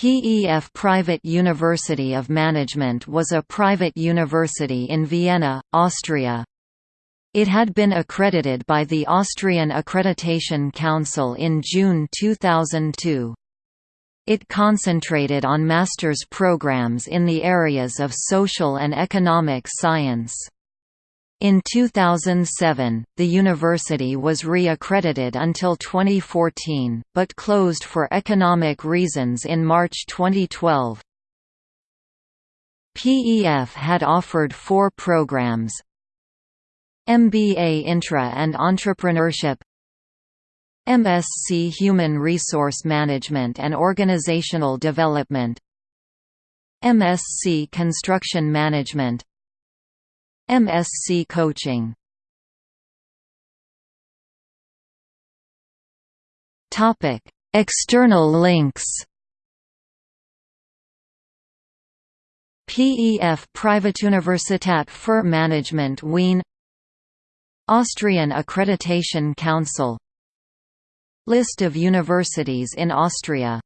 PEF Private University of Management was a private university in Vienna, Austria. It had been accredited by the Austrian Accreditation Council in June 2002. It concentrated on master's programs in the areas of social and economic science. In 2007, the university was re-accredited until 2014, but closed for economic reasons in March 2012. PEF had offered four programs MBA Intra and Entrepreneurship MSc Human Resource Management and Organizational Development MSc Construction Management MSc Coaching. Topic: External links. PEF Privatuniversität für Management Wien. Austrian Accreditation Council. List of universities in Austria